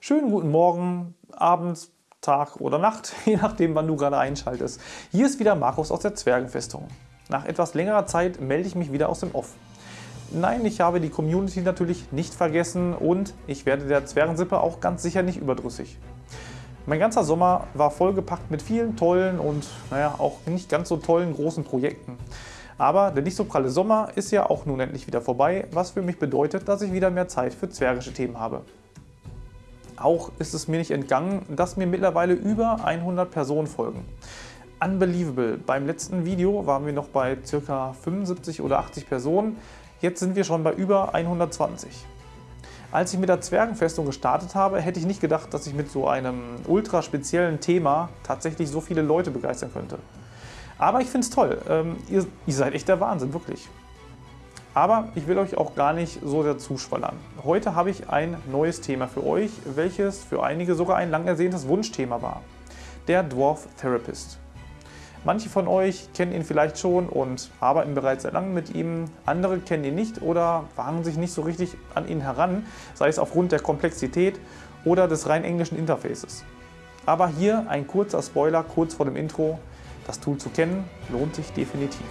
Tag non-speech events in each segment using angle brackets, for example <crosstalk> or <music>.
Schönen guten Morgen, Abend, Tag oder Nacht, <laughs> je nachdem wann du gerade einschaltest. Hier ist wieder Markus aus der Zwergenfestung. Nach etwas längerer Zeit melde ich mich wieder aus dem Off. Nein, ich habe die Community natürlich nicht vergessen und ich werde der Zwergensippe auch ganz sicher nicht überdrüssig. Mein ganzer Sommer war vollgepackt mit vielen tollen und naja, auch nicht ganz so tollen großen Projekten. Aber der nicht so pralle Sommer ist ja auch nun endlich wieder vorbei, was für mich bedeutet, dass ich wieder mehr Zeit für zwergische Themen habe. Auch ist es mir nicht entgangen, dass mir mittlerweile über 100 Personen folgen. Unbelievable. Beim letzten Video waren wir noch bei ca. 75 oder 80 Personen, jetzt sind wir schon bei über 120. Als ich mit der Zwergenfestung gestartet habe, hätte ich nicht gedacht, dass ich mit so einem ultra speziellen Thema tatsächlich so viele Leute begeistern könnte. Aber ich finde es toll. Ähm, ihr, ihr seid echt der Wahnsinn, wirklich. Aber ich will euch auch gar nicht so dazu schwallern. Heute habe ich ein neues Thema für euch, welches für einige sogar ein lang ersehntes Wunschthema war. Der Dwarf Therapist. Manche von euch kennen ihn vielleicht schon und arbeiten bereits seit langem mit ihm. Andere kennen ihn nicht oder wagen sich nicht so richtig an ihn heran, sei es aufgrund der Komplexität oder des rein englischen Interfaces. Aber hier ein kurzer Spoiler kurz vor dem Intro. Das Tool zu kennen lohnt sich definitiv.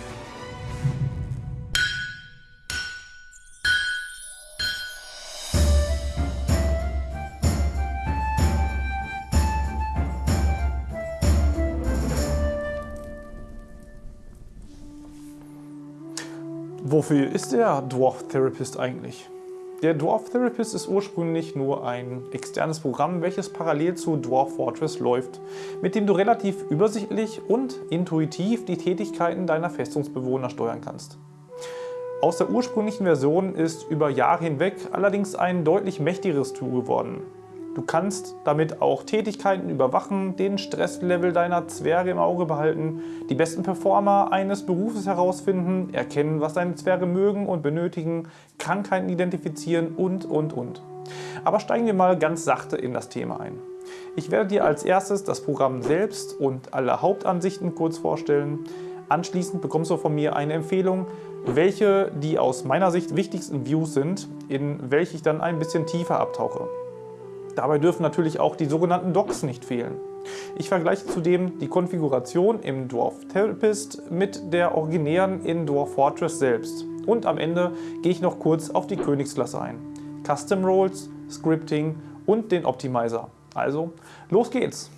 Wofür ist der Dwarf Therapist eigentlich? Der Dwarf Therapist ist ursprünglich nur ein externes Programm, welches parallel zu Dwarf Fortress läuft, mit dem du relativ übersichtlich und intuitiv die Tätigkeiten deiner Festungsbewohner steuern kannst. Aus der ursprünglichen Version ist über Jahre hinweg allerdings ein deutlich mächtigeres Tool geworden, Du kannst damit auch Tätigkeiten überwachen, den Stresslevel deiner Zwerge im Auge behalten, die besten Performer eines Berufes herausfinden, erkennen, was deine Zwerge mögen und benötigen, Krankheiten identifizieren und, und, und. Aber steigen wir mal ganz sachte in das Thema ein. Ich werde dir als erstes das Programm selbst und alle Hauptansichten kurz vorstellen. Anschließend bekommst du von mir eine Empfehlung, welche die aus meiner Sicht wichtigsten Views sind, in welche ich dann ein bisschen tiefer abtauche. Dabei dürfen natürlich auch die sogenannten Docs nicht fehlen. Ich vergleiche zudem die Konfiguration im Dwarf Therapist mit der originären in Dwarf Fortress selbst. Und am Ende gehe ich noch kurz auf die Königsklasse ein. Custom Roles, Scripting und den Optimizer. Also, los geht's!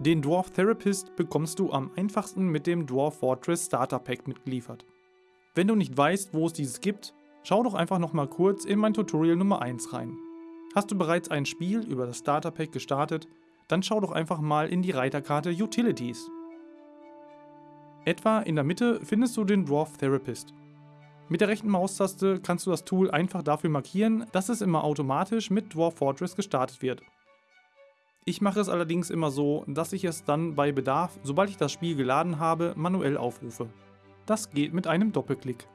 Den Dwarf Therapist bekommst du am einfachsten mit dem Dwarf Fortress Starter Pack mitgeliefert. Wenn du nicht weißt, wo es dieses gibt, schau doch einfach noch mal kurz in mein Tutorial Nummer 1 rein. Hast du bereits ein Spiel über das Starter Pack gestartet, dann schau doch einfach mal in die Reiterkarte Utilities. Etwa in der Mitte findest du den Dwarf Therapist. Mit der rechten Maustaste kannst du das Tool einfach dafür markieren, dass es immer automatisch mit Dwarf Fortress gestartet wird. Ich mache es allerdings immer so, dass ich es dann bei Bedarf, sobald ich das Spiel geladen habe, manuell aufrufe. Das geht mit einem Doppelklick.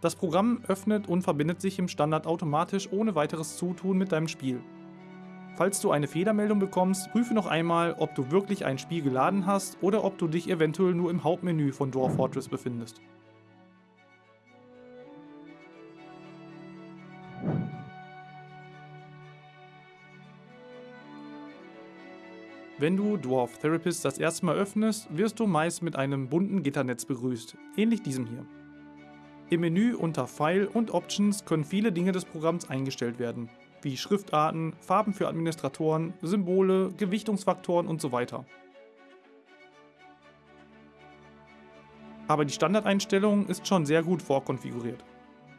Das Programm öffnet und verbindet sich im Standard automatisch ohne weiteres Zutun mit deinem Spiel. Falls du eine Fehlermeldung bekommst, prüfe noch einmal, ob du wirklich ein Spiel geladen hast oder ob du dich eventuell nur im Hauptmenü von Dwarf Fortress befindest. Wenn du Dwarf Therapist das erste Mal öffnest, wirst du meist mit einem bunten Gitternetz begrüßt, ähnlich diesem hier. Im Menü unter File und Options können viele Dinge des Programms eingestellt werden, wie Schriftarten, Farben für Administratoren, Symbole, Gewichtungsfaktoren und so weiter. Aber die Standardeinstellung ist schon sehr gut vorkonfiguriert.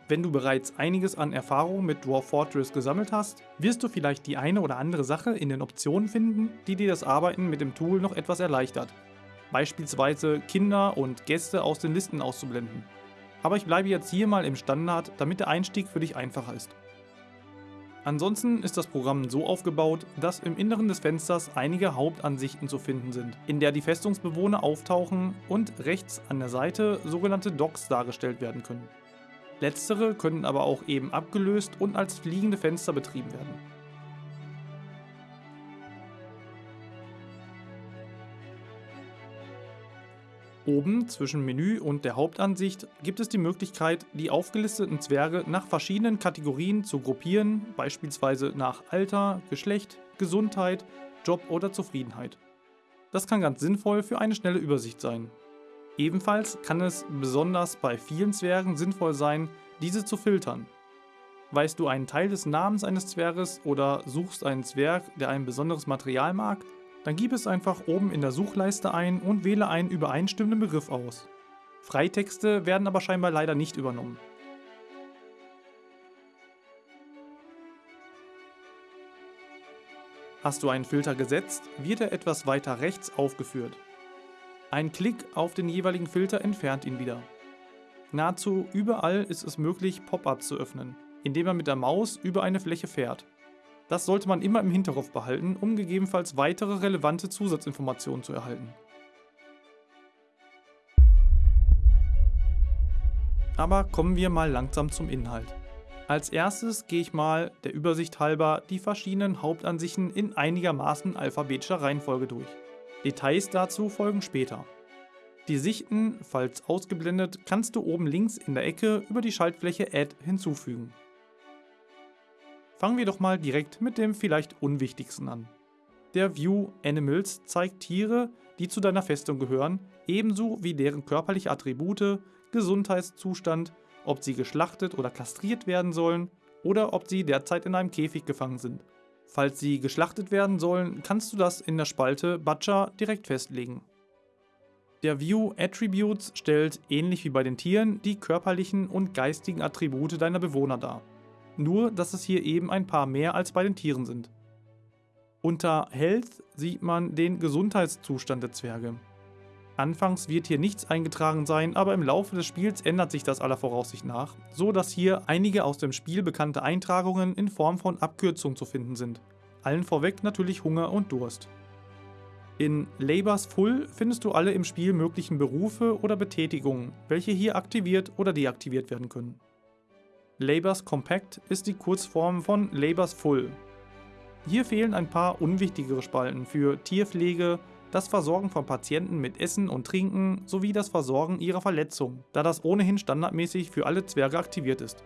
Wenn du bereits einiges an Erfahrung mit Dwarf Fortress gesammelt hast, wirst du vielleicht die eine oder andere Sache in den Optionen finden, die dir das Arbeiten mit dem Tool noch etwas erleichtert. Beispielsweise Kinder und Gäste aus den Listen auszublenden. Aber ich bleibe jetzt hier mal im Standard, damit der Einstieg für dich einfacher ist. Ansonsten ist das Programm so aufgebaut, dass im Inneren des Fensters einige Hauptansichten zu finden sind, in der die Festungsbewohner auftauchen und rechts an der Seite sogenannte Docks dargestellt werden können. Letztere können aber auch eben abgelöst und als fliegende Fenster betrieben werden. Oben zwischen Menü und der Hauptansicht gibt es die Möglichkeit, die aufgelisteten Zwerge nach verschiedenen Kategorien zu gruppieren, beispielsweise nach Alter, Geschlecht, Gesundheit, Job oder Zufriedenheit. Das kann ganz sinnvoll für eine schnelle Übersicht sein. Ebenfalls kann es besonders bei vielen Zwergen sinnvoll sein, diese zu filtern. Weißt du einen Teil des Namens eines Zwerges oder suchst einen Zwerg, der ein besonderes Material mag, dann gib es einfach oben in der Suchleiste ein und wähle einen übereinstimmenden Begriff aus. Freitexte werden aber scheinbar leider nicht übernommen. Hast du einen Filter gesetzt, wird er etwas weiter rechts aufgeführt. Ein Klick auf den jeweiligen Filter entfernt ihn wieder. Nahezu überall ist es möglich, Pop-ups zu öffnen, indem man mit der Maus über eine Fläche fährt. Das sollte man immer im Hinterkopf behalten, um gegebenenfalls weitere relevante Zusatzinformationen zu erhalten. Aber kommen wir mal langsam zum Inhalt. Als erstes gehe ich mal der Übersicht halber die verschiedenen Hauptansichten in einigermaßen alphabetischer Reihenfolge durch. Details dazu folgen später. Die Sichten, falls ausgeblendet, kannst du oben links in der Ecke über die Schaltfläche Add hinzufügen. Fangen wir doch mal direkt mit dem vielleicht unwichtigsten an. Der View Animals zeigt Tiere, die zu deiner Festung gehören, ebenso wie deren körperliche Attribute, Gesundheitszustand, ob sie geschlachtet oder kastriert werden sollen oder ob sie derzeit in einem Käfig gefangen sind. Falls sie geschlachtet werden sollen, kannst du das in der Spalte Butcher direkt festlegen. Der View Attributes stellt, ähnlich wie bei den Tieren, die körperlichen und geistigen Attribute deiner Bewohner dar nur dass es hier eben ein paar mehr als bei den Tieren sind. Unter Health sieht man den Gesundheitszustand der Zwerge. Anfangs wird hier nichts eingetragen sein, aber im Laufe des Spiels ändert sich das aller Voraussicht nach, so dass hier einige aus dem Spiel bekannte Eintragungen in Form von Abkürzungen zu finden sind. Allen vorweg natürlich Hunger und Durst. In Labors Full findest du alle im Spiel möglichen Berufe oder Betätigungen, welche hier aktiviert oder deaktiviert werden können. Labors Compact ist die Kurzform von Labors Full. Hier fehlen ein paar unwichtigere Spalten für Tierpflege, das Versorgen von Patienten mit Essen und Trinken sowie das Versorgen ihrer Verletzungen, da das ohnehin standardmäßig für alle Zwerge aktiviert ist.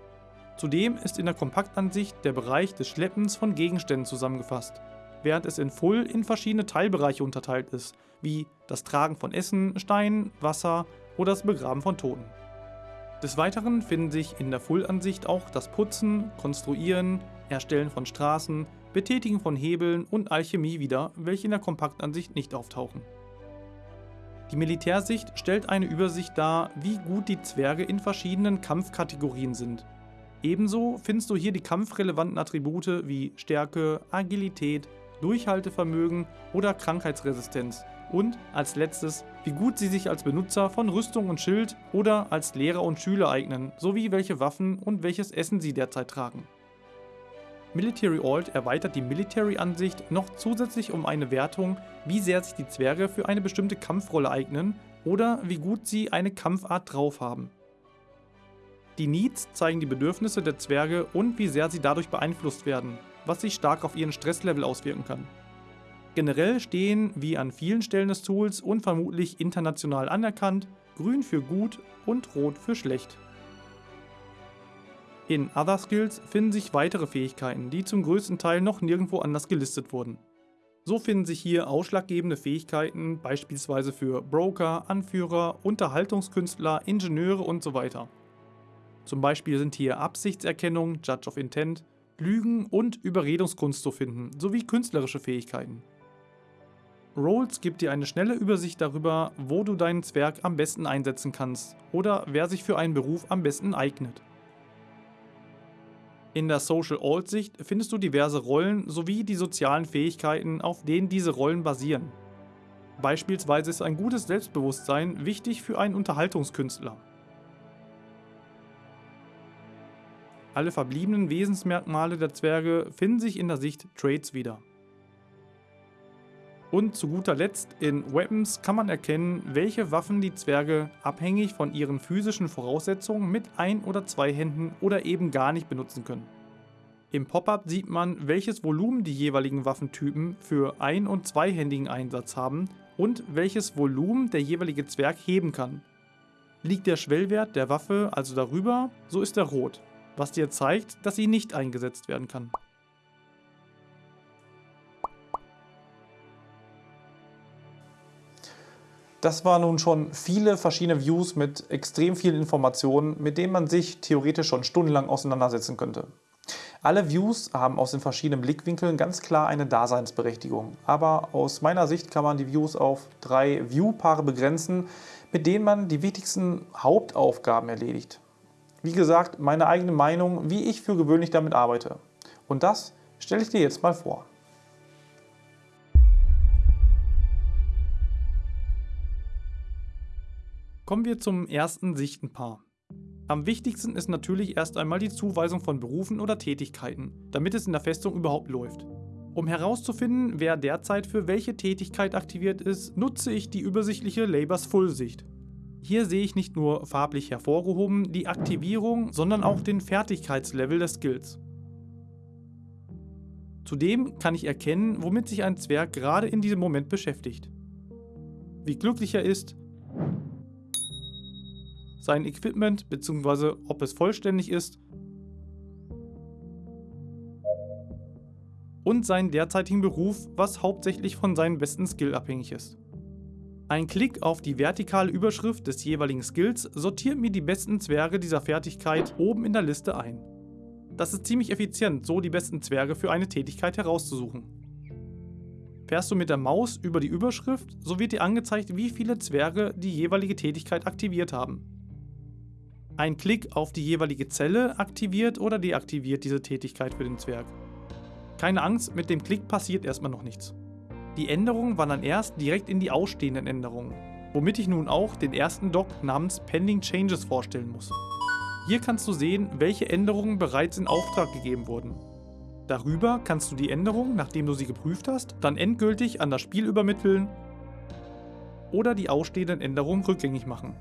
Zudem ist in der Kompaktansicht der Bereich des Schleppens von Gegenständen zusammengefasst, während es in Full in verschiedene Teilbereiche unterteilt ist, wie das Tragen von Essen, Steinen, Wasser oder das Begraben von Toten. Des Weiteren finden sich in der Full-Ansicht auch das Putzen, Konstruieren, Erstellen von Straßen, Betätigen von Hebeln und Alchemie wieder, welche in der Kompaktansicht nicht auftauchen. Die Militärsicht stellt eine Übersicht dar, wie gut die Zwerge in verschiedenen Kampfkategorien sind. Ebenso findest du hier die kampfrelevanten Attribute wie Stärke, Agilität, Durchhaltevermögen oder Krankheitsresistenz, und als letztes, wie gut sie sich als Benutzer von Rüstung und Schild oder als Lehrer und Schüler eignen, sowie welche Waffen und welches Essen sie derzeit tragen. Military Alt erweitert die Military-Ansicht noch zusätzlich um eine Wertung, wie sehr sich die Zwerge für eine bestimmte Kampfrolle eignen oder wie gut sie eine Kampfart drauf haben. Die Needs zeigen die Bedürfnisse der Zwerge und wie sehr sie dadurch beeinflusst werden, was sich stark auf ihren Stresslevel auswirken kann. Generell stehen, wie an vielen Stellen des Tools und vermutlich international anerkannt, grün für gut und rot für schlecht. In Other Skills finden sich weitere Fähigkeiten, die zum größten Teil noch nirgendwo anders gelistet wurden. So finden sich hier ausschlaggebende Fähigkeiten beispielsweise für Broker, Anführer, Unterhaltungskünstler, Ingenieure und so weiter. Zum Beispiel sind hier Absichtserkennung, Judge of Intent, Lügen und Überredungskunst zu finden, sowie künstlerische Fähigkeiten. Rolls gibt dir eine schnelle Übersicht darüber, wo du deinen Zwerg am besten einsetzen kannst oder wer sich für einen Beruf am besten eignet. In der Social Alt-Sicht findest du diverse Rollen sowie die sozialen Fähigkeiten, auf denen diese Rollen basieren. Beispielsweise ist ein gutes Selbstbewusstsein wichtig für einen Unterhaltungskünstler. Alle verbliebenen Wesensmerkmale der Zwerge finden sich in der Sicht Traits wieder. Und zu guter Letzt, in Weapons kann man erkennen, welche Waffen die Zwerge abhängig von ihren physischen Voraussetzungen mit ein oder zwei Händen oder eben gar nicht benutzen können. Im Pop-up sieht man, welches Volumen die jeweiligen Waffentypen für ein- und zweihändigen Einsatz haben und welches Volumen der jeweilige Zwerg heben kann. Liegt der Schwellwert der Waffe also darüber, so ist er rot, was dir zeigt, dass sie nicht eingesetzt werden kann. Das waren nun schon viele verschiedene Views mit extrem vielen Informationen, mit denen man sich theoretisch schon stundenlang auseinandersetzen könnte. Alle Views haben aus den verschiedenen Blickwinkeln ganz klar eine Daseinsberechtigung, aber aus meiner Sicht kann man die Views auf drei View-Paare begrenzen, mit denen man die wichtigsten Hauptaufgaben erledigt. Wie gesagt, meine eigene Meinung, wie ich für gewöhnlich damit arbeite. Und das stelle ich dir jetzt mal vor. Kommen wir zum ersten Sichtenpaar. Am wichtigsten ist natürlich erst einmal die Zuweisung von Berufen oder Tätigkeiten, damit es in der Festung überhaupt läuft. Um herauszufinden, wer derzeit für welche Tätigkeit aktiviert ist, nutze ich die übersichtliche Labors Full Sicht. Hier sehe ich nicht nur farblich hervorgehoben die Aktivierung, sondern auch den Fertigkeitslevel des Skills. Zudem kann ich erkennen, womit sich ein Zwerg gerade in diesem Moment beschäftigt. Wie glücklich er ist, sein Equipment bzw. ob es vollständig ist und seinen derzeitigen Beruf, was hauptsächlich von seinem besten Skill abhängig ist. Ein Klick auf die vertikale Überschrift des jeweiligen Skills sortiert mir die besten Zwerge dieser Fertigkeit oben in der Liste ein. Das ist ziemlich effizient, so die besten Zwerge für eine Tätigkeit herauszusuchen. Fährst du mit der Maus über die Überschrift, so wird dir angezeigt, wie viele Zwerge die jeweilige Tätigkeit aktiviert haben. Ein Klick auf die jeweilige Zelle aktiviert oder deaktiviert diese Tätigkeit für den Zwerg. Keine Angst, mit dem Klick passiert erstmal noch nichts. Die Änderungen wandern erst direkt in die ausstehenden Änderungen, womit ich nun auch den ersten Doc namens Pending Changes vorstellen muss. Hier kannst du sehen, welche Änderungen bereits in Auftrag gegeben wurden. Darüber kannst du die Änderungen, nachdem du sie geprüft hast, dann endgültig an das Spiel übermitteln oder die ausstehenden Änderungen rückgängig machen.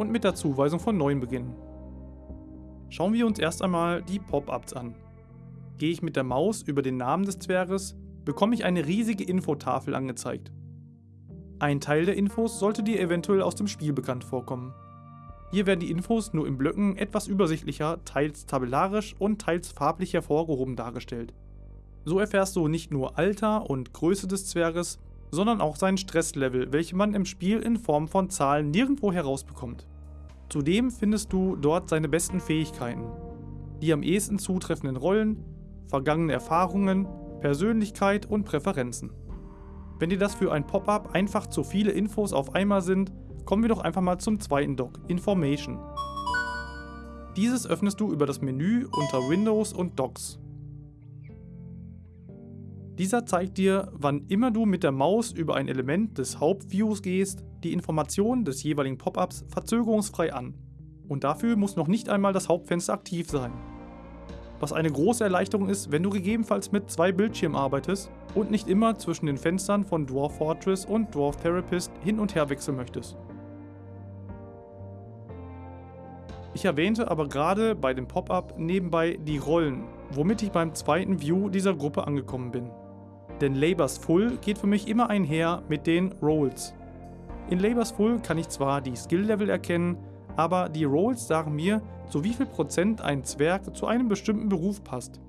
Und mit der Zuweisung von neuen beginnen. Schauen wir uns erst einmal die Pop-ups an. Gehe ich mit der Maus über den Namen des Zwerges, bekomme ich eine riesige Infotafel angezeigt. Ein Teil der Infos sollte dir eventuell aus dem Spiel bekannt vorkommen. Hier werden die Infos nur in Blöcken etwas übersichtlicher, teils tabellarisch und teils farblich hervorgehoben dargestellt. So erfährst du nicht nur Alter und Größe des Zwerges, sondern auch sein Stresslevel, welche man im Spiel in Form von Zahlen nirgendwo herausbekommt. Zudem findest du dort seine besten Fähigkeiten, die am ehesten zutreffenden Rollen, vergangene Erfahrungen, Persönlichkeit und Präferenzen. Wenn dir das für ein Pop-up einfach zu viele Infos auf einmal sind, kommen wir doch einfach mal zum zweiten Dock, Information. Dieses öffnest du über das Menü unter Windows und Docs. Dieser zeigt dir, wann immer du mit der Maus über ein Element des Hauptviews gehst, die Informationen des jeweiligen Pop-ups verzögerungsfrei an. Und dafür muss noch nicht einmal das Hauptfenster aktiv sein. Was eine große Erleichterung ist, wenn du gegebenenfalls mit zwei Bildschirmen arbeitest und nicht immer zwischen den Fenstern von Dwarf Fortress und Dwarf Therapist hin und her wechseln möchtest. Ich erwähnte aber gerade bei dem Pop-up nebenbei die Rollen, womit ich beim zweiten View dieser Gruppe angekommen bin. Denn Labors Full geht für mich immer einher mit den Roles. In Labors Full kann ich zwar die Skill-Level erkennen, aber die Roles sagen mir, zu wie viel Prozent ein Zwerg zu einem bestimmten Beruf passt.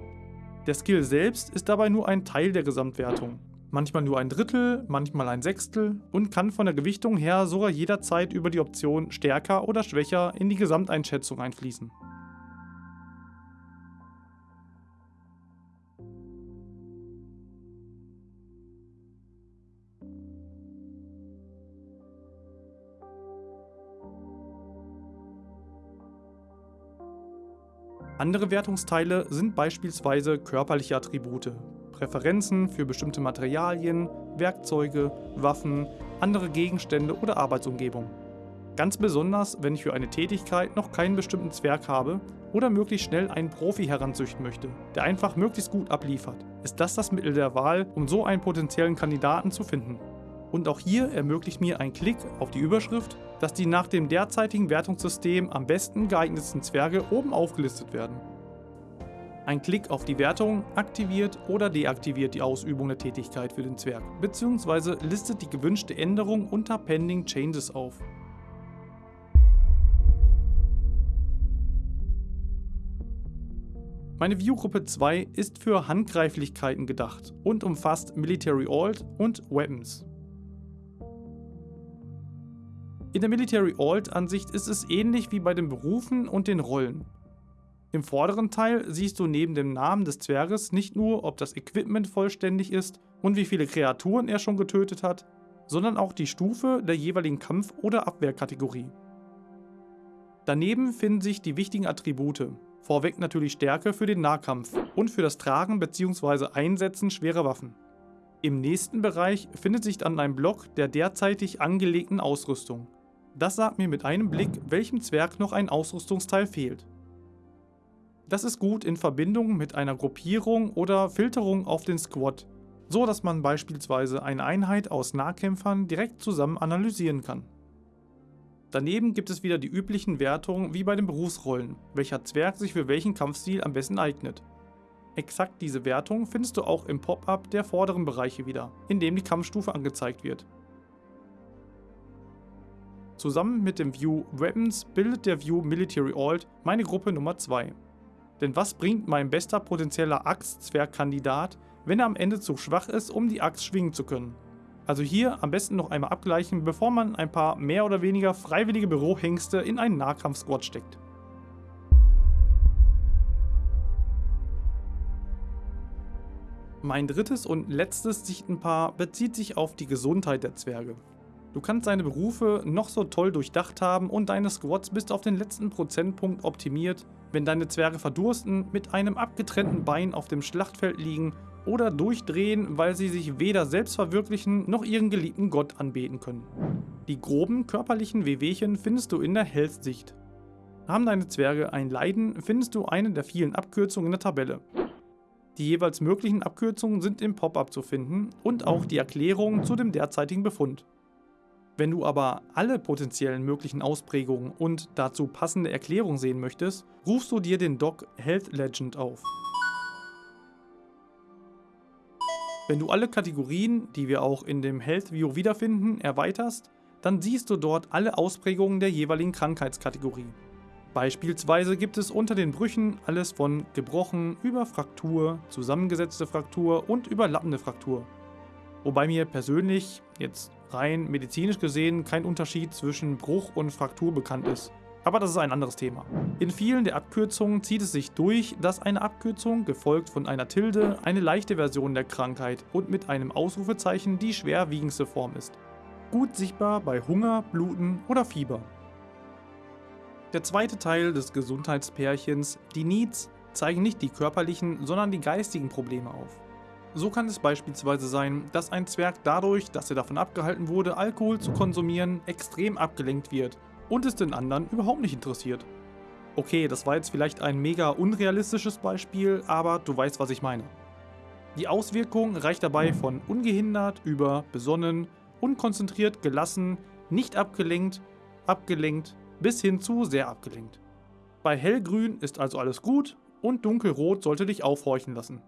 Der Skill selbst ist dabei nur ein Teil der Gesamtwertung. Manchmal nur ein Drittel, manchmal ein Sechstel und kann von der Gewichtung her sogar jederzeit über die Option stärker oder schwächer in die Gesamteinschätzung einfließen. Andere Wertungsteile sind beispielsweise körperliche Attribute, Präferenzen für bestimmte Materialien, Werkzeuge, Waffen, andere Gegenstände oder Arbeitsumgebung. Ganz besonders, wenn ich für eine Tätigkeit noch keinen bestimmten Zwerg habe oder möglichst schnell einen Profi heranzüchten möchte, der einfach möglichst gut abliefert, ist das das Mittel der Wahl, um so einen potenziellen Kandidaten zu finden. Und auch hier ermöglicht mir ein Klick auf die Überschrift, dass die nach dem derzeitigen Wertungssystem am besten geeignetsten Zwerge oben aufgelistet werden. Ein Klick auf die Wertung aktiviert oder deaktiviert die Ausübung der Tätigkeit für den Zwerg, bzw. listet die gewünschte Änderung unter Pending Changes auf. Meine Viewgruppe 2 ist für Handgreiflichkeiten gedacht und umfasst Military Alt und Weapons. In der Military Alt Ansicht ist es ähnlich wie bei den Berufen und den Rollen. Im vorderen Teil siehst du neben dem Namen des Zwerges nicht nur, ob das Equipment vollständig ist und wie viele Kreaturen er schon getötet hat, sondern auch die Stufe der jeweiligen Kampf- oder Abwehrkategorie. Daneben finden sich die wichtigen Attribute, Vorweg natürlich Stärke für den Nahkampf und für das Tragen bzw. Einsetzen schwerer Waffen. Im nächsten Bereich findet sich dann ein Block der derzeitig angelegten Ausrüstung. Das sagt mir mit einem Blick, welchem Zwerg noch ein Ausrüstungsteil fehlt. Das ist gut in Verbindung mit einer Gruppierung oder Filterung auf den Squad, so dass man beispielsweise eine Einheit aus Nahkämpfern direkt zusammen analysieren kann. Daneben gibt es wieder die üblichen Wertungen wie bei den Berufsrollen, welcher Zwerg sich für welchen Kampfstil am besten eignet. Exakt diese Wertung findest du auch im Pop-up der vorderen Bereiche wieder, in dem die Kampfstufe angezeigt wird. Zusammen mit dem View Weapons bildet der View Military Alt meine Gruppe Nummer 2. Denn was bringt mein bester potenzieller Axt-Zwergkandidat, wenn er am Ende zu schwach ist, um die Axt schwingen zu können? Also hier am besten noch einmal abgleichen, bevor man ein paar mehr oder weniger freiwillige Bürohengste in einen Nahkampf-Squad steckt. Mein drittes und letztes Sichtenpaar bezieht sich auf die Gesundheit der Zwerge. Du kannst deine Berufe noch so toll durchdacht haben und deine Squads bis auf den letzten Prozentpunkt optimiert, wenn deine Zwerge verdursten, mit einem abgetrennten Bein auf dem Schlachtfeld liegen oder durchdrehen, weil sie sich weder selbst verwirklichen noch ihren geliebten Gott anbeten können. Die groben körperlichen Wehwehchen findest du in der Health-Sicht. Haben deine Zwerge ein Leiden, findest du eine der vielen Abkürzungen in der Tabelle. Die jeweils möglichen Abkürzungen sind im Pop-up zu finden und auch die Erklärung zu dem derzeitigen Befund. Wenn du aber alle potenziellen möglichen Ausprägungen und dazu passende Erklärungen sehen möchtest, rufst du dir den Doc Health Legend auf. Wenn du alle Kategorien, die wir auch in dem Health View wiederfinden, erweiterst, dann siehst du dort alle Ausprägungen der jeweiligen Krankheitskategorie. Beispielsweise gibt es unter den Brüchen alles von gebrochen über Fraktur, zusammengesetzte Fraktur und überlappende Fraktur. Wobei mir persönlich, jetzt rein medizinisch gesehen, kein Unterschied zwischen Bruch und Fraktur bekannt ist. Aber das ist ein anderes Thema. In vielen der Abkürzungen zieht es sich durch, dass eine Abkürzung, gefolgt von einer Tilde, eine leichte Version der Krankheit und mit einem Ausrufezeichen die schwerwiegendste Form ist. Gut sichtbar bei Hunger, Bluten oder Fieber. Der zweite Teil des Gesundheitspärchens, die Needs, zeigen nicht die körperlichen, sondern die geistigen Probleme auf. So kann es beispielsweise sein, dass ein Zwerg dadurch, dass er davon abgehalten wurde, Alkohol zu konsumieren, extrem abgelenkt wird und es den anderen überhaupt nicht interessiert. Okay, das war jetzt vielleicht ein mega unrealistisches Beispiel, aber du weißt, was ich meine. Die Auswirkung reicht dabei von ungehindert über besonnen, unkonzentriert, gelassen, nicht abgelenkt, abgelenkt bis hin zu sehr abgelenkt. Bei hellgrün ist also alles gut und dunkelrot sollte dich aufhorchen lassen.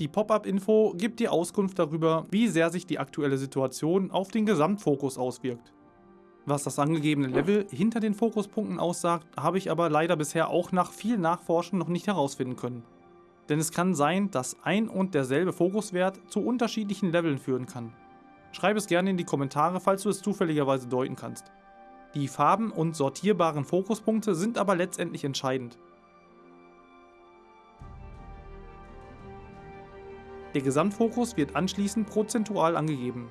Die Pop-up-Info gibt dir Auskunft darüber, wie sehr sich die aktuelle Situation auf den Gesamtfokus auswirkt. Was das angegebene Level hinter den Fokuspunkten aussagt, habe ich aber leider bisher auch nach viel Nachforschen noch nicht herausfinden können. Denn es kann sein, dass ein und derselbe Fokuswert zu unterschiedlichen Leveln führen kann. Schreib es gerne in die Kommentare, falls du es zufälligerweise deuten kannst. Die Farben und sortierbaren Fokuspunkte sind aber letztendlich entscheidend. Der Gesamtfokus wird anschließend prozentual angegeben.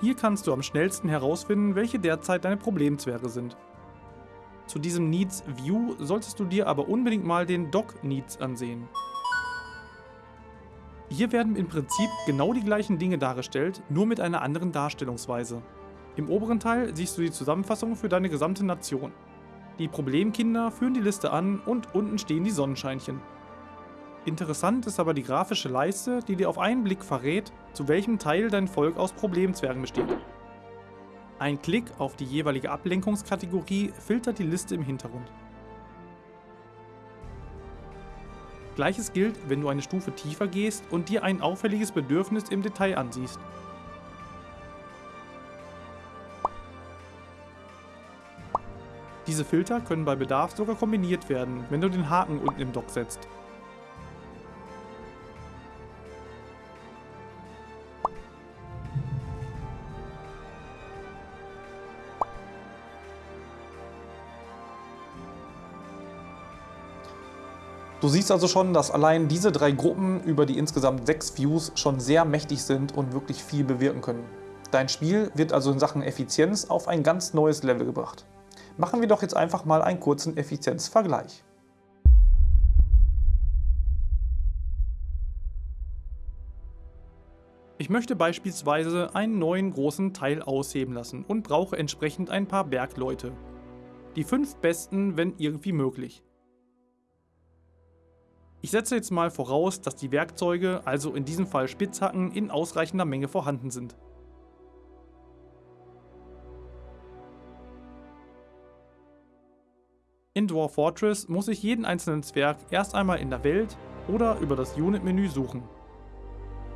Hier kannst du am schnellsten herausfinden, welche derzeit deine Problemzwerge sind. Zu diesem Needs View solltest du dir aber unbedingt mal den Doc Needs ansehen. Hier werden im Prinzip genau die gleichen Dinge dargestellt, nur mit einer anderen Darstellungsweise. Im oberen Teil siehst du die Zusammenfassung für deine gesamte Nation. Die Problemkinder führen die Liste an und unten stehen die Sonnenscheinchen. Interessant ist aber die grafische Leiste, die dir auf einen Blick verrät, zu welchem Teil dein Volk aus Problemzwergen besteht. Ein Klick auf die jeweilige Ablenkungskategorie filtert die Liste im Hintergrund. Gleiches gilt, wenn du eine Stufe tiefer gehst und dir ein auffälliges Bedürfnis im Detail ansiehst. Diese Filter können bei Bedarf sogar kombiniert werden, wenn du den Haken unten im Dock setzt. Du siehst also schon, dass allein diese drei Gruppen über die insgesamt sechs Views schon sehr mächtig sind und wirklich viel bewirken können. Dein Spiel wird also in Sachen Effizienz auf ein ganz neues Level gebracht. Machen wir doch jetzt einfach mal einen kurzen Effizienzvergleich. Ich möchte beispielsweise einen neuen großen Teil ausheben lassen und brauche entsprechend ein paar Bergleute. Die fünf besten, wenn irgendwie möglich. Ich setze jetzt mal voraus, dass die Werkzeuge, also in diesem Fall Spitzhacken, in ausreichender Menge vorhanden sind. In Dwarf Fortress muss ich jeden einzelnen Zwerg erst einmal in der Welt oder über das Unit-Menü suchen.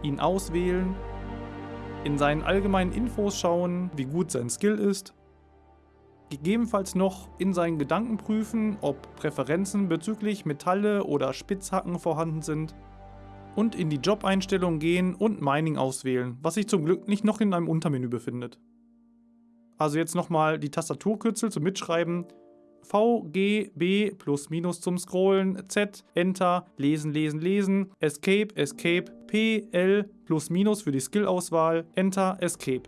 Ihn auswählen, in seinen allgemeinen Infos schauen, wie gut sein Skill ist, gegebenenfalls noch in seinen Gedanken prüfen, ob Präferenzen bezüglich Metalle oder Spitzhacken vorhanden sind und in die Job-Einstellung gehen und Mining auswählen, was sich zum Glück nicht noch in einem Untermenü befindet. Also jetzt nochmal die Tastaturkürzel zum Mitschreiben. V, G, B plus minus zum Scrollen, Z, Enter, Lesen, Lesen, Lesen, Escape, Escape, P, L plus minus für die Skill-Auswahl, Enter, Escape.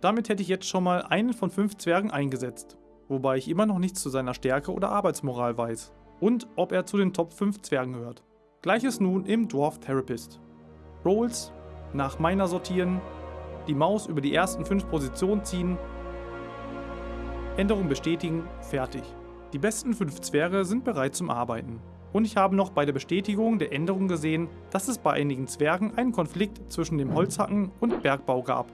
Damit hätte ich jetzt schon mal einen von fünf Zwergen eingesetzt, wobei ich immer noch nichts zu seiner Stärke oder Arbeitsmoral weiß und ob er zu den Top 5 Zwergen gehört. Gleiches nun im Dwarf Therapist. Rolls, nach meiner sortieren, die Maus über die ersten 5 Positionen ziehen, Änderung bestätigen, fertig. Die besten fünf Zwerge sind bereit zum Arbeiten. Und ich habe noch bei der Bestätigung der Änderung gesehen, dass es bei einigen Zwergen einen Konflikt zwischen dem Holzhacken und Bergbau gab.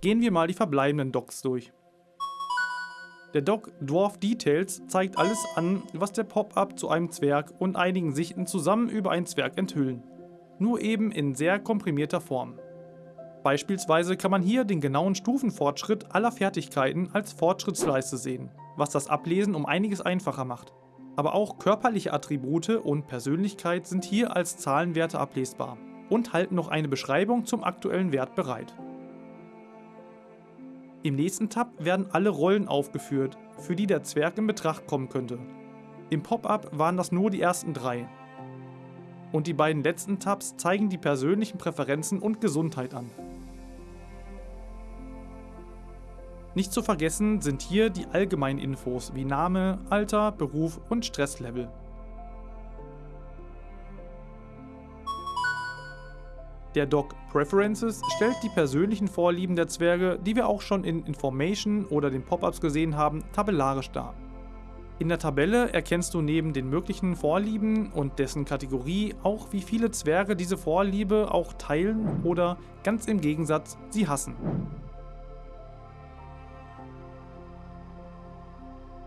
Gehen wir mal die verbleibenden Docs durch. Der Doc Dwarf Details zeigt alles an, was der Pop-up zu einem Zwerg und einigen Sichten zusammen über einen Zwerg enthüllen nur eben in sehr komprimierter Form. Beispielsweise kann man hier den genauen Stufenfortschritt aller Fertigkeiten als Fortschrittsleiste sehen, was das Ablesen um einiges einfacher macht. Aber auch körperliche Attribute und Persönlichkeit sind hier als Zahlenwerte ablesbar und halten noch eine Beschreibung zum aktuellen Wert bereit. Im nächsten Tab werden alle Rollen aufgeführt, für die der Zwerg in Betracht kommen könnte. Im Pop-up waren das nur die ersten drei, und die beiden letzten Tabs zeigen die persönlichen Präferenzen und Gesundheit an. Nicht zu vergessen sind hier die allgemeinen Infos wie Name, Alter, Beruf und Stresslevel. Der Doc Preferences stellt die persönlichen Vorlieben der Zwerge, die wir auch schon in Information oder den Pop-ups gesehen haben, tabellarisch dar. In der Tabelle erkennst du neben den möglichen Vorlieben und dessen Kategorie auch, wie viele Zwerge diese Vorliebe auch teilen oder ganz im Gegensatz sie hassen.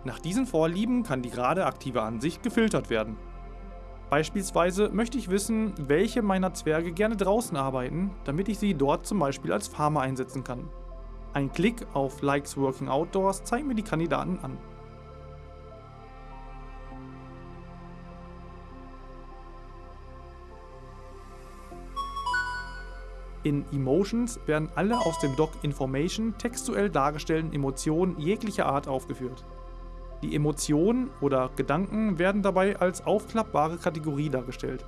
Nach diesen Vorlieben kann die gerade aktive Ansicht gefiltert werden. Beispielsweise möchte ich wissen, welche meiner Zwerge gerne draußen arbeiten, damit ich sie dort zum Beispiel als Farmer einsetzen kann. Ein Klick auf Likes Working Outdoors zeigt mir die Kandidaten an. In Emotions werden alle aus dem Doc Information textuell dargestellten Emotionen jeglicher Art aufgeführt. Die Emotionen oder Gedanken werden dabei als aufklappbare Kategorie dargestellt.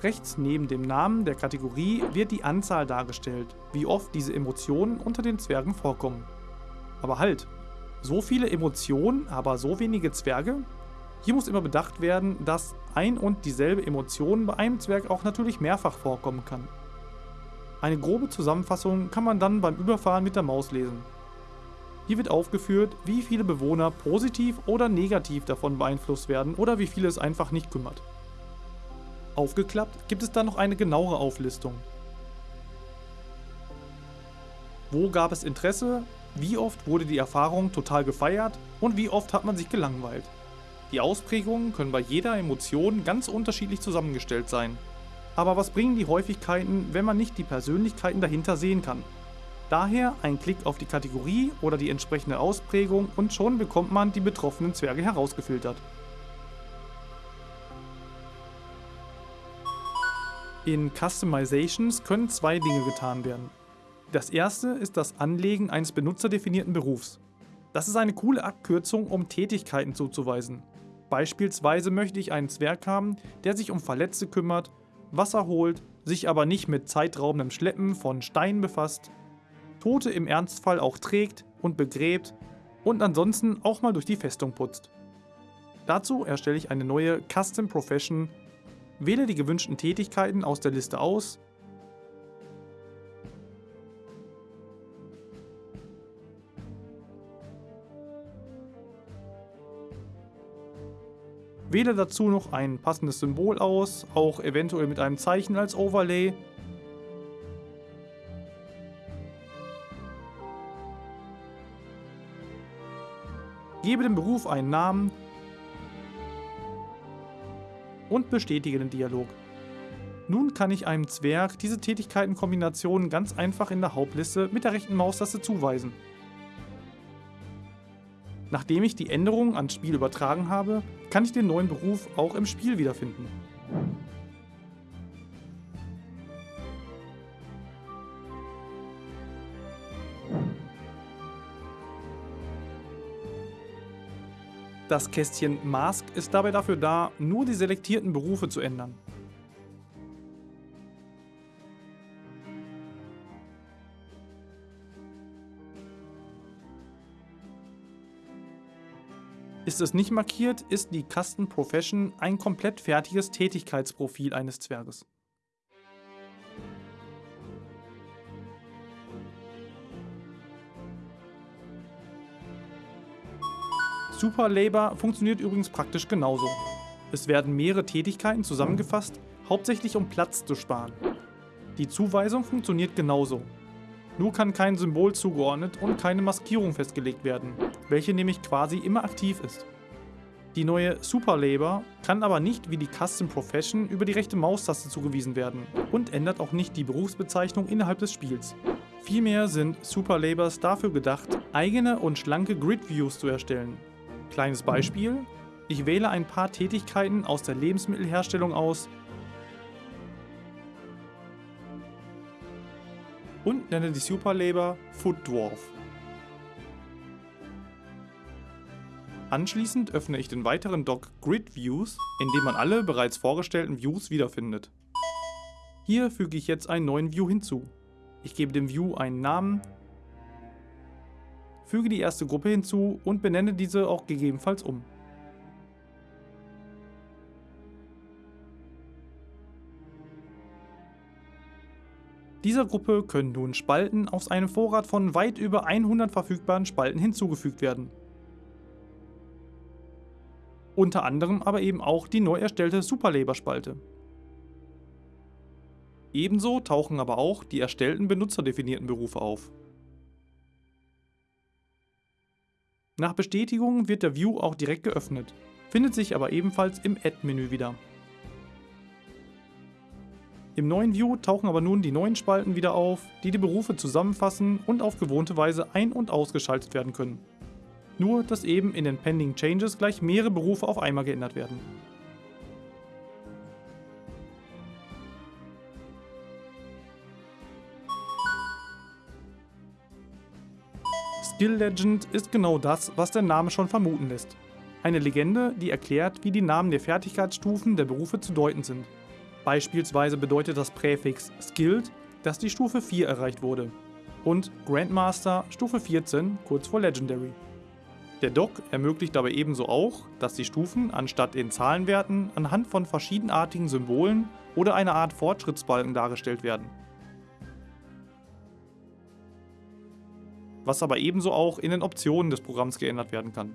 Rechts neben dem Namen der Kategorie wird die Anzahl dargestellt, wie oft diese Emotionen unter den Zwergen vorkommen. Aber halt, so viele Emotionen, aber so wenige Zwerge? Hier muss immer bedacht werden, dass ein und dieselbe Emotion bei einem Zwerg auch natürlich mehrfach vorkommen kann. Eine grobe Zusammenfassung kann man dann beim Überfahren mit der Maus lesen. Hier wird aufgeführt, wie viele Bewohner positiv oder negativ davon beeinflusst werden oder wie viele es einfach nicht kümmert. Aufgeklappt gibt es dann noch eine genauere Auflistung. Wo gab es Interesse? Wie oft wurde die Erfahrung total gefeiert? Und wie oft hat man sich gelangweilt? Die Ausprägungen können bei jeder Emotion ganz unterschiedlich zusammengestellt sein. Aber was bringen die Häufigkeiten, wenn man nicht die Persönlichkeiten dahinter sehen kann? Daher ein Klick auf die Kategorie oder die entsprechende Ausprägung und schon bekommt man die betroffenen Zwerge herausgefiltert. In Customizations können zwei Dinge getan werden. Das erste ist das Anlegen eines benutzerdefinierten Berufs. Das ist eine coole Abkürzung, um Tätigkeiten zuzuweisen. Beispielsweise möchte ich einen Zwerg haben, der sich um Verletzte kümmert, Wasser holt, sich aber nicht mit zeitraubendem Schleppen von Steinen befasst, Tote im Ernstfall auch trägt und begräbt und ansonsten auch mal durch die Festung putzt. Dazu erstelle ich eine neue Custom Profession Wähle die gewünschten Tätigkeiten aus der Liste aus Wähle dazu noch ein passendes Symbol aus, auch eventuell mit einem Zeichen als Overlay. Gebe dem Beruf einen Namen und bestätige den Dialog. Nun kann ich einem Zwerg diese Tätigkeitenkombinationen ganz einfach in der Hauptliste mit der rechten Maustaste zuweisen. Nachdem ich die Änderungen ans Spiel übertragen habe, kann ich den neuen Beruf auch im Spiel wiederfinden. Das Kästchen Mask ist dabei dafür da, nur die selektierten Berufe zu ändern. Ist es nicht markiert, ist die Custom Profession ein komplett fertiges Tätigkeitsprofil eines Zwerges. Super Labor funktioniert übrigens praktisch genauso. Es werden mehrere Tätigkeiten zusammengefasst, hauptsächlich um Platz zu sparen. Die Zuweisung funktioniert genauso. Nur kann kein Symbol zugeordnet und keine Maskierung festgelegt werden, welche nämlich quasi immer aktiv ist. Die neue Super Labor kann aber nicht wie die Custom Profession über die rechte Maustaste zugewiesen werden und ändert auch nicht die Berufsbezeichnung innerhalb des Spiels. Vielmehr sind Super Labors dafür gedacht, eigene und schlanke Grid Views zu erstellen, Kleines Beispiel. Ich wähle ein paar Tätigkeiten aus der Lebensmittelherstellung aus und nenne die Superlabor Food Dwarf. Anschließend öffne ich den weiteren Dock Grid Views, in dem man alle bereits vorgestellten Views wiederfindet. Hier füge ich jetzt einen neuen View hinzu. Ich gebe dem View einen Namen füge die erste Gruppe hinzu und benenne diese auch gegebenenfalls um. Dieser Gruppe können nun Spalten aus einem Vorrat von weit über 100 verfügbaren Spalten hinzugefügt werden. Unter anderem aber eben auch die neu erstellte Superlaber-Spalte. Ebenso tauchen aber auch die erstellten benutzerdefinierten Berufe auf. Nach Bestätigung wird der View auch direkt geöffnet, findet sich aber ebenfalls im Add-Menü wieder. Im neuen View tauchen aber nun die neuen Spalten wieder auf, die die Berufe zusammenfassen und auf gewohnte Weise ein- und ausgeschaltet werden können. Nur, dass eben in den Pending Changes gleich mehrere Berufe auf einmal geändert werden. Skill Legend ist genau das, was der Name schon vermuten lässt. Eine Legende, die erklärt, wie die Namen der Fertigkeitsstufen der Berufe zu deuten sind. Beispielsweise bedeutet das Präfix Skilled, dass die Stufe 4 erreicht wurde. Und Grandmaster Stufe 14, kurz vor Legendary. Der Doc ermöglicht dabei ebenso auch, dass die Stufen anstatt in Zahlenwerten anhand von verschiedenartigen Symbolen oder einer Art Fortschrittsbalken dargestellt werden. Was aber ebenso auch in den Optionen des Programms geändert werden kann.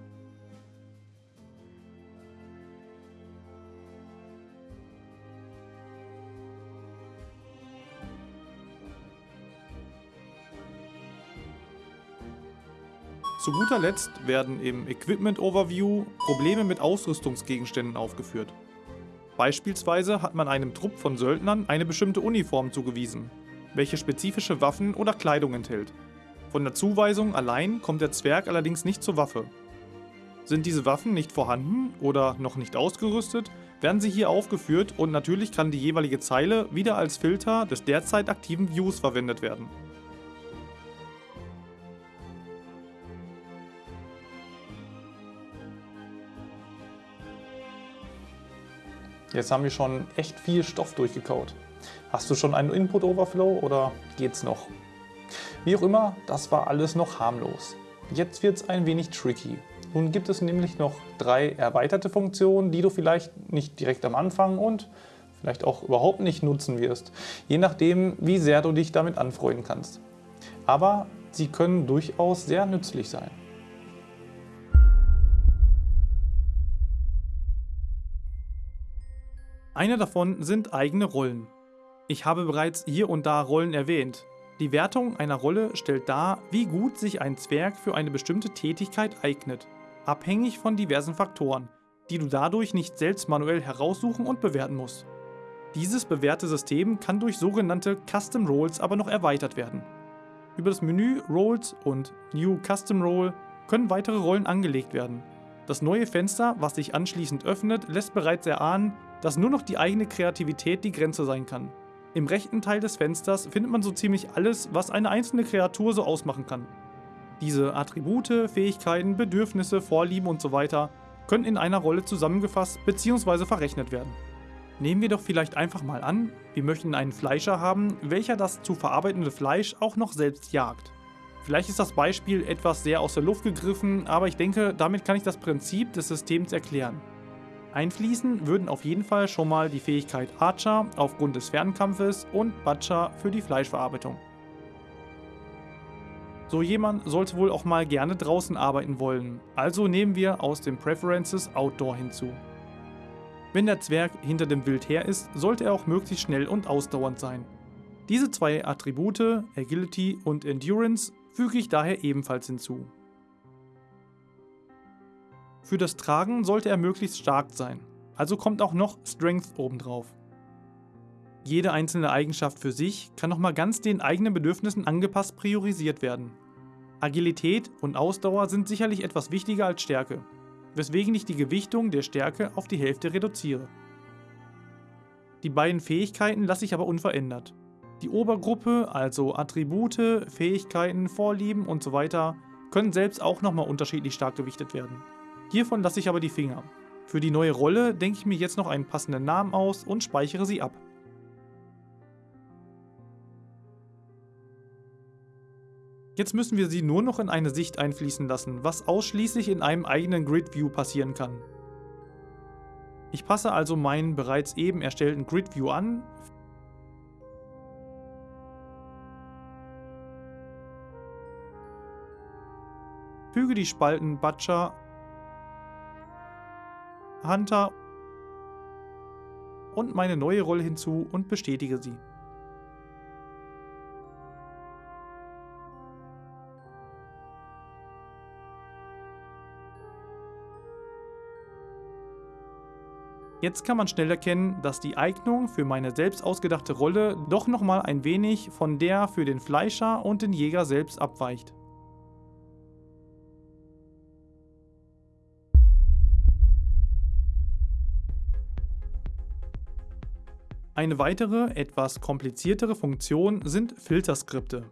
Zu guter Letzt werden im Equipment Overview Probleme mit Ausrüstungsgegenständen aufgeführt. Beispielsweise hat man einem Trupp von Söldnern eine bestimmte Uniform zugewiesen, welche spezifische Waffen oder Kleidung enthält. Von der Zuweisung allein kommt der Zwerg allerdings nicht zur Waffe. Sind diese Waffen nicht vorhanden oder noch nicht ausgerüstet, werden sie hier aufgeführt und natürlich kann die jeweilige Zeile wieder als Filter des derzeit aktiven Views verwendet werden. Jetzt haben wir schon echt viel Stoff durchgekaut. Hast du schon einen Input Overflow oder geht's noch? Wie auch immer, das war alles noch harmlos. Jetzt wird es ein wenig tricky. Nun gibt es nämlich noch drei erweiterte Funktionen, die du vielleicht nicht direkt am Anfang und vielleicht auch überhaupt nicht nutzen wirst, je nachdem, wie sehr du dich damit anfreunden kannst. Aber sie können durchaus sehr nützlich sein. Eine davon sind eigene Rollen. Ich habe bereits hier und da Rollen erwähnt. Die Wertung einer Rolle stellt dar, wie gut sich ein Zwerg für eine bestimmte Tätigkeit eignet, abhängig von diversen Faktoren, die du dadurch nicht selbst manuell heraussuchen und bewerten musst. Dieses bewährte System kann durch sogenannte Custom Roles aber noch erweitert werden. Über das Menü Roles und New Custom Role können weitere Rollen angelegt werden. Das neue Fenster, was sich anschließend öffnet, lässt bereits erahnen, dass nur noch die eigene Kreativität die Grenze sein kann. Im rechten Teil des Fensters findet man so ziemlich alles, was eine einzelne Kreatur so ausmachen kann. Diese Attribute, Fähigkeiten, Bedürfnisse, Vorlieben usw. So können in einer Rolle zusammengefasst bzw. verrechnet werden. Nehmen wir doch vielleicht einfach mal an, wir möchten einen Fleischer haben, welcher das zu verarbeitende Fleisch auch noch selbst jagt. Vielleicht ist das Beispiel etwas sehr aus der Luft gegriffen, aber ich denke, damit kann ich das Prinzip des Systems erklären. Einfließen würden auf jeden Fall schon mal die Fähigkeit Archer aufgrund des Fernkampfes und Butcher für die Fleischverarbeitung. So jemand sollte wohl auch mal gerne draußen arbeiten wollen, also nehmen wir aus den Preferences Outdoor hinzu. Wenn der Zwerg hinter dem Wild her ist, sollte er auch möglichst schnell und ausdauernd sein. Diese zwei Attribute, Agility und Endurance, füge ich daher ebenfalls hinzu. Für das Tragen sollte er möglichst stark sein, also kommt auch noch Strength obendrauf. Jede einzelne Eigenschaft für sich kann nochmal ganz den eigenen Bedürfnissen angepasst priorisiert werden. Agilität und Ausdauer sind sicherlich etwas wichtiger als Stärke, weswegen ich die Gewichtung der Stärke auf die Hälfte reduziere. Die beiden Fähigkeiten lasse ich aber unverändert. Die Obergruppe, also Attribute, Fähigkeiten, Vorlieben usw., so können selbst auch nochmal unterschiedlich stark gewichtet werden. Hiervon lasse ich aber die Finger. Für die neue Rolle denke ich mir jetzt noch einen passenden Namen aus und speichere sie ab. Jetzt müssen wir sie nur noch in eine Sicht einfließen lassen, was ausschließlich in einem eigenen Grid View passieren kann. Ich passe also meinen bereits eben erstellten Grid View an, füge die Spalten Butcher Hunter und meine neue Rolle hinzu und bestätige sie. Jetzt kann man schnell erkennen, dass die Eignung für meine selbst ausgedachte Rolle doch nochmal ein wenig von der für den Fleischer und den Jäger selbst abweicht. Eine weitere, etwas kompliziertere Funktion sind Filterskripte.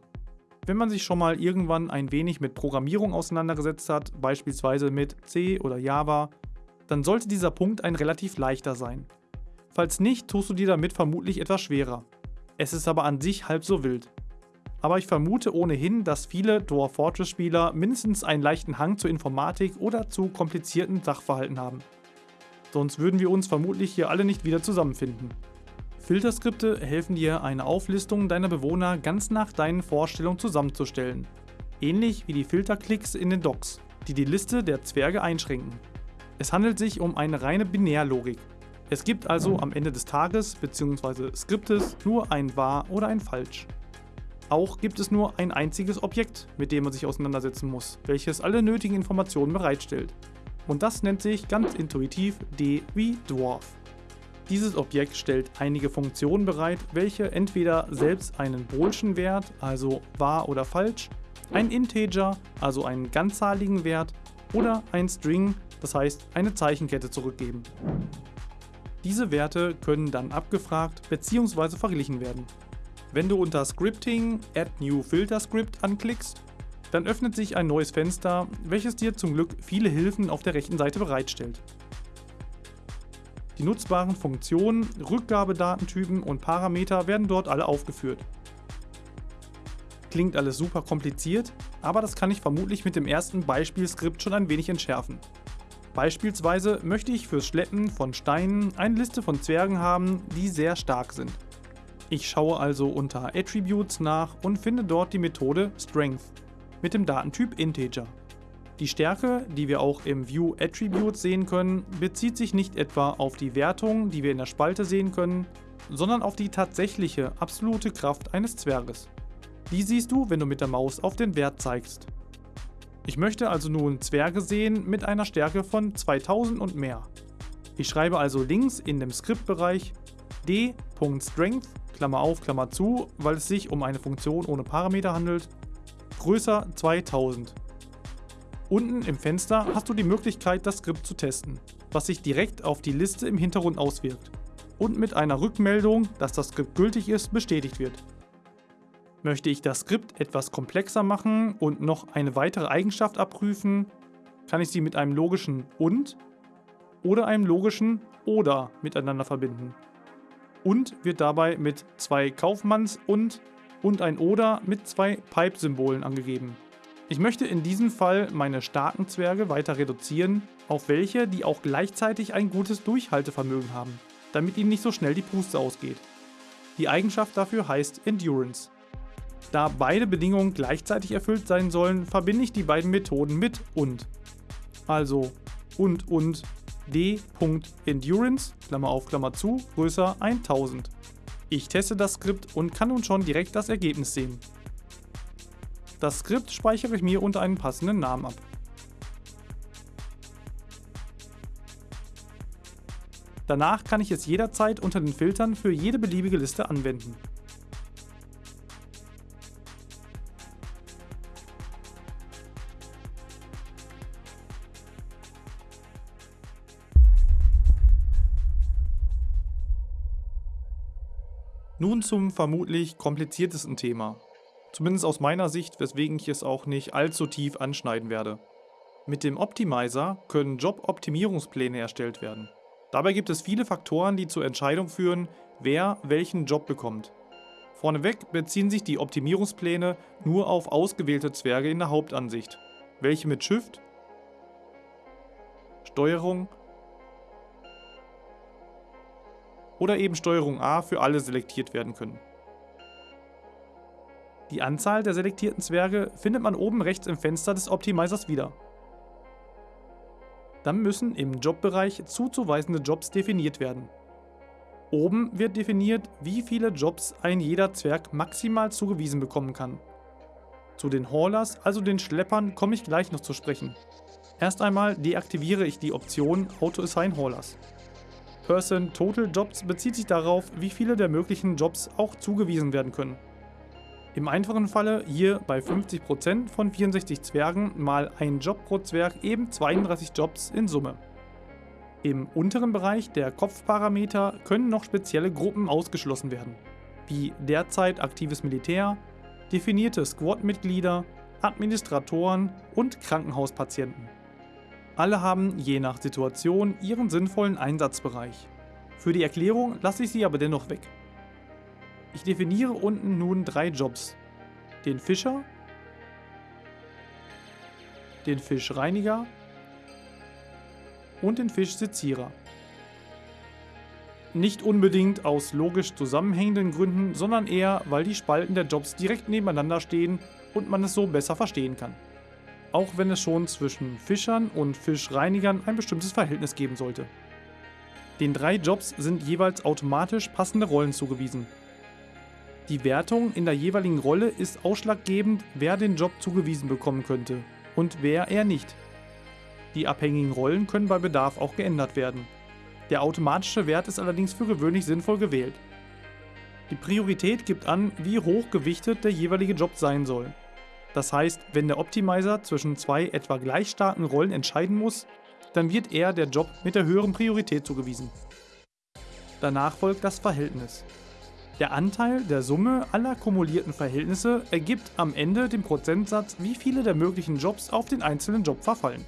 Wenn man sich schon mal irgendwann ein wenig mit Programmierung auseinandergesetzt hat, beispielsweise mit C oder Java, dann sollte dieser Punkt ein relativ leichter sein. Falls nicht, tust du dir damit vermutlich etwas schwerer. Es ist aber an sich halb so wild. Aber ich vermute ohnehin, dass viele Dwarf Fortress Spieler mindestens einen leichten Hang zur Informatik oder zu komplizierten Sachverhalten haben. Sonst würden wir uns vermutlich hier alle nicht wieder zusammenfinden. Filterskripte helfen dir, eine Auflistung deiner Bewohner ganz nach deinen Vorstellungen zusammenzustellen. Ähnlich wie die Filterklicks in den Docs, die die Liste der Zwerge einschränken. Es handelt sich um eine reine Binärlogik. Es gibt also am Ende des Tages bzw. Skriptes nur ein Wahr oder ein Falsch. Auch gibt es nur ein einziges Objekt, mit dem man sich auseinandersetzen muss, welches alle nötigen Informationen bereitstellt. Und das nennt sich ganz intuitiv D wie Dwarf. Dieses Objekt stellt einige Funktionen bereit, welche entweder selbst einen boolschen Wert, also wahr oder falsch, ein Integer, also einen ganzzahligen Wert, oder ein String, das heißt eine Zeichenkette zurückgeben. Diese Werte können dann abgefragt bzw. verglichen werden. Wenn du unter Scripting Add New Filter Script anklickst, dann öffnet sich ein neues Fenster, welches dir zum Glück viele Hilfen auf der rechten Seite bereitstellt. Die nutzbaren Funktionen, Rückgabedatentypen und Parameter werden dort alle aufgeführt. Klingt alles super kompliziert, aber das kann ich vermutlich mit dem ersten Beispielskript schon ein wenig entschärfen. Beispielsweise möchte ich fürs Schleppen von Steinen eine Liste von Zwergen haben, die sehr stark sind. Ich schaue also unter Attributes nach und finde dort die Methode Strength mit dem Datentyp Integer. Die Stärke, die wir auch im View Attributes sehen können, bezieht sich nicht etwa auf die Wertung, die wir in der Spalte sehen können, sondern auf die tatsächliche absolute Kraft eines Zwerges. Die siehst du, wenn du mit der Maus auf den Wert zeigst. Ich möchte also nun Zwerge sehen mit einer Stärke von 2000 und mehr. Ich schreibe also links in dem Skriptbereich d.strength, Klammer auf, Klammer zu, weil es sich um eine Funktion ohne Parameter handelt, größer 2000. Unten im Fenster hast du die Möglichkeit, das Skript zu testen, was sich direkt auf die Liste im Hintergrund auswirkt und mit einer Rückmeldung, dass das Skript gültig ist, bestätigt wird. Möchte ich das Skript etwas komplexer machen und noch eine weitere Eigenschaft abprüfen, kann ich sie mit einem logischen und oder einem logischen oder miteinander verbinden. Und wird dabei mit zwei Kaufmanns- und und ein oder mit zwei Pipe-Symbolen angegeben. Ich möchte in diesem Fall meine starken Zwerge weiter reduzieren auf welche, die auch gleichzeitig ein gutes Durchhaltevermögen haben, damit ihnen nicht so schnell die Puste ausgeht. Die Eigenschaft dafür heißt Endurance. Da beide Bedingungen gleichzeitig erfüllt sein sollen, verbinde ich die beiden Methoden mit und. Also und und d.endurance, Klammer auf, Klammer zu, größer 1000. Ich teste das Skript und kann nun schon direkt das Ergebnis sehen. Das Skript speichere ich mir unter einen passenden Namen ab. Danach kann ich es jederzeit unter den Filtern für jede beliebige Liste anwenden. Nun zum vermutlich kompliziertesten Thema. Zumindest aus meiner Sicht, weswegen ich es auch nicht allzu tief anschneiden werde. Mit dem Optimizer können Job-Optimierungspläne erstellt werden. Dabei gibt es viele Faktoren, die zur Entscheidung führen, wer welchen Job bekommt. Vorneweg beziehen sich die Optimierungspläne nur auf ausgewählte Zwerge in der Hauptansicht, welche mit Shift, Steuerung oder eben Steuerung A für alle selektiert werden können. Die Anzahl der selektierten Zwerge findet man oben rechts im Fenster des Optimizers wieder. Dann müssen im Jobbereich zuzuweisende Jobs definiert werden. Oben wird definiert, wie viele Jobs ein jeder Zwerg maximal zugewiesen bekommen kann. Zu den Haulers, also den Schleppern, komme ich gleich noch zu sprechen. Erst einmal deaktiviere ich die Option Auto Assign Haulers. Person Total Jobs bezieht sich darauf, wie viele der möglichen Jobs auch zugewiesen werden können. Im einfachen Falle hier bei 50% von 64 Zwergen mal ein Job pro Zwerg eben 32 Jobs in Summe. Im unteren Bereich der Kopfparameter können noch spezielle Gruppen ausgeschlossen werden, wie derzeit aktives Militär, definierte Squad-Mitglieder, Administratoren und Krankenhauspatienten. Alle haben je nach Situation ihren sinnvollen Einsatzbereich. Für die Erklärung lasse ich sie aber dennoch weg. Ich definiere unten nun drei Jobs. Den Fischer, den Fischreiniger und den Fischsezierer. Nicht unbedingt aus logisch zusammenhängenden Gründen, sondern eher, weil die Spalten der Jobs direkt nebeneinander stehen und man es so besser verstehen kann auch wenn es schon zwischen Fischern und Fischreinigern ein bestimmtes Verhältnis geben sollte. Den drei Jobs sind jeweils automatisch passende Rollen zugewiesen. Die Wertung in der jeweiligen Rolle ist ausschlaggebend, wer den Job zugewiesen bekommen könnte und wer eher nicht. Die abhängigen Rollen können bei Bedarf auch geändert werden. Der automatische Wert ist allerdings für gewöhnlich sinnvoll gewählt. Die Priorität gibt an, wie hoch gewichtet der jeweilige Job sein soll. Das heißt, wenn der Optimizer zwischen zwei etwa gleich starken Rollen entscheiden muss, dann wird er der Job mit der höheren Priorität zugewiesen. Danach folgt das Verhältnis. Der Anteil der Summe aller kumulierten Verhältnisse ergibt am Ende den Prozentsatz, wie viele der möglichen Jobs auf den einzelnen Job verfallen.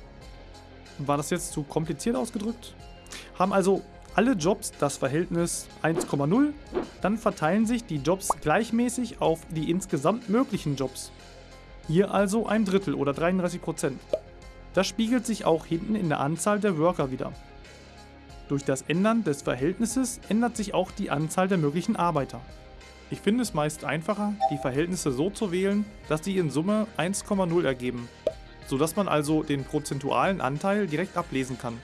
War das jetzt zu kompliziert ausgedrückt? Haben also alle Jobs das Verhältnis 1,0, dann verteilen sich die Jobs gleichmäßig auf die insgesamt möglichen Jobs. Hier also ein Drittel oder 33%. Das spiegelt sich auch hinten in der Anzahl der Worker wieder. Durch das Ändern des Verhältnisses ändert sich auch die Anzahl der möglichen Arbeiter. Ich finde es meist einfacher, die Verhältnisse so zu wählen, dass sie in Summe 1,0 ergeben, sodass man also den prozentualen Anteil direkt ablesen kann.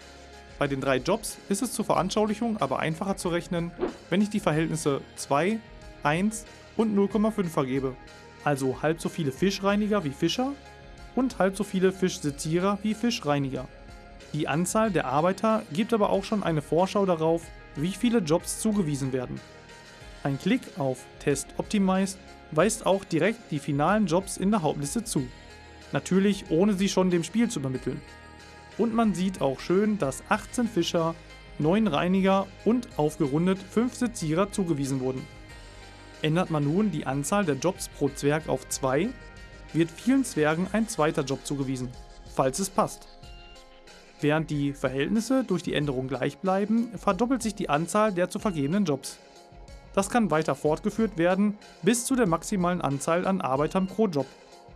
Bei den drei Jobs ist es zur Veranschaulichung aber einfacher zu rechnen, wenn ich die Verhältnisse 2, 1 und 0,5 vergebe. Also halb so viele Fischreiniger wie Fischer und halb so viele Fischsezierer wie Fischreiniger. Die Anzahl der Arbeiter gibt aber auch schon eine Vorschau darauf, wie viele Jobs zugewiesen werden. Ein Klick auf Test Optimized weist auch direkt die finalen Jobs in der Hauptliste zu. Natürlich ohne sie schon dem Spiel zu übermitteln. Und man sieht auch schön, dass 18 Fischer, 9 Reiniger und aufgerundet 5 Sezierer zugewiesen wurden. Ändert man nun die Anzahl der Jobs pro Zwerg auf 2, wird vielen Zwergen ein zweiter Job zugewiesen, falls es passt. Während die Verhältnisse durch die Änderung gleich bleiben, verdoppelt sich die Anzahl der zu vergebenen Jobs. Das kann weiter fortgeführt werden bis zu der maximalen Anzahl an Arbeitern pro Job,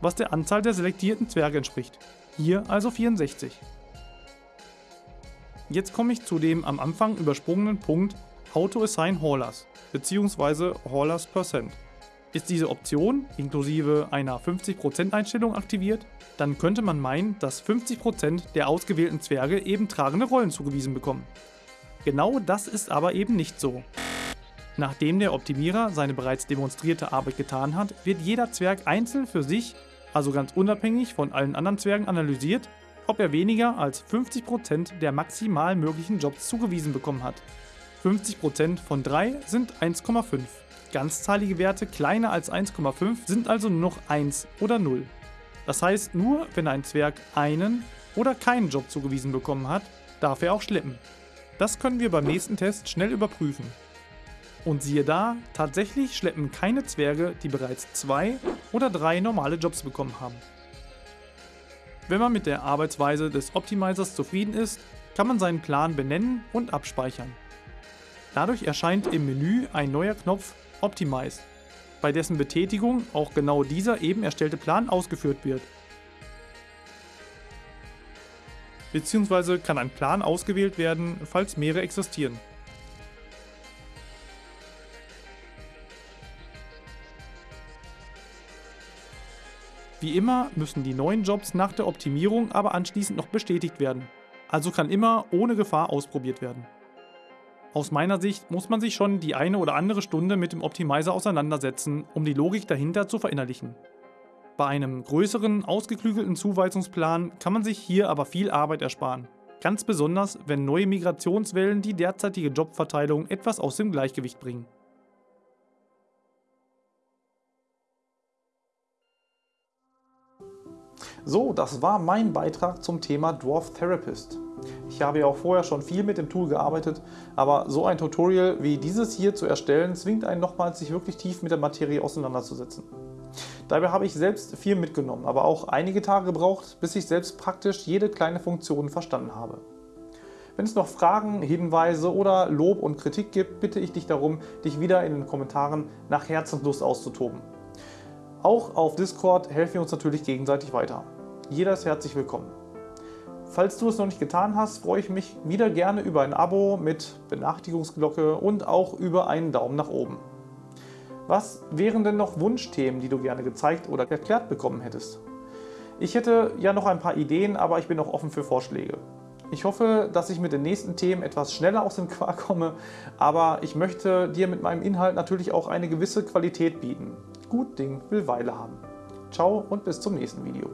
was der Anzahl der selektierten Zwerge entspricht. Hier also 64. Jetzt komme ich zu dem am Anfang übersprungenen Punkt Auto Assign Haulers bzw. Haulers Percent. Ist diese Option inklusive einer 50% Einstellung aktiviert, dann könnte man meinen, dass 50% der ausgewählten Zwerge eben tragende Rollen zugewiesen bekommen. Genau das ist aber eben nicht so. Nachdem der Optimierer seine bereits demonstrierte Arbeit getan hat, wird jeder Zwerg einzeln für sich, also ganz unabhängig von allen anderen Zwergen analysiert, ob er weniger als 50% der maximal möglichen Jobs zugewiesen bekommen hat. 50% von 3 sind 1,5. Ganzzahlige Werte kleiner als 1,5 sind also nur noch 1 oder 0. Das heißt, nur wenn ein Zwerg einen oder keinen Job zugewiesen bekommen hat, darf er auch schleppen. Das können wir beim nächsten Test schnell überprüfen. Und siehe da, tatsächlich schleppen keine Zwerge, die bereits zwei oder drei normale Jobs bekommen haben. Wenn man mit der Arbeitsweise des Optimizers zufrieden ist, kann man seinen Plan benennen und abspeichern. Dadurch erscheint im Menü ein neuer Knopf Optimize, bei dessen Betätigung auch genau dieser eben erstellte Plan ausgeführt wird. Beziehungsweise kann ein Plan ausgewählt werden, falls mehrere existieren. Wie immer müssen die neuen Jobs nach der Optimierung aber anschließend noch bestätigt werden. Also kann immer ohne Gefahr ausprobiert werden. Aus meiner Sicht muss man sich schon die eine oder andere Stunde mit dem Optimizer auseinandersetzen, um die Logik dahinter zu verinnerlichen. Bei einem größeren, ausgeklügelten Zuweisungsplan kann man sich hier aber viel Arbeit ersparen. Ganz besonders, wenn neue Migrationswellen die derzeitige Jobverteilung etwas aus dem Gleichgewicht bringen. So, das war mein Beitrag zum Thema Dwarf Therapist. Ich habe ja auch vorher schon viel mit dem Tool gearbeitet, aber so ein Tutorial wie dieses hier zu erstellen, zwingt einen nochmals, sich wirklich tief mit der Materie auseinanderzusetzen. Dabei habe ich selbst viel mitgenommen, aber auch einige Tage gebraucht, bis ich selbst praktisch jede kleine Funktion verstanden habe. Wenn es noch Fragen, Hinweise oder Lob und Kritik gibt, bitte ich dich darum, dich wieder in den Kommentaren nach Herzenslust auszutoben. Auch auf Discord helfen wir uns natürlich gegenseitig weiter. Jeder ist herzlich willkommen. Falls du es noch nicht getan hast, freue ich mich wieder gerne über ein Abo mit Benachrichtigungsglocke und auch über einen Daumen nach oben. Was wären denn noch Wunschthemen, die du gerne gezeigt oder erklärt bekommen hättest? Ich hätte ja noch ein paar Ideen, aber ich bin auch offen für Vorschläge. Ich hoffe, dass ich mit den nächsten Themen etwas schneller aus dem Quark komme, aber ich möchte dir mit meinem Inhalt natürlich auch eine gewisse Qualität bieten. Gut Ding will Weile haben. Ciao und bis zum nächsten Video.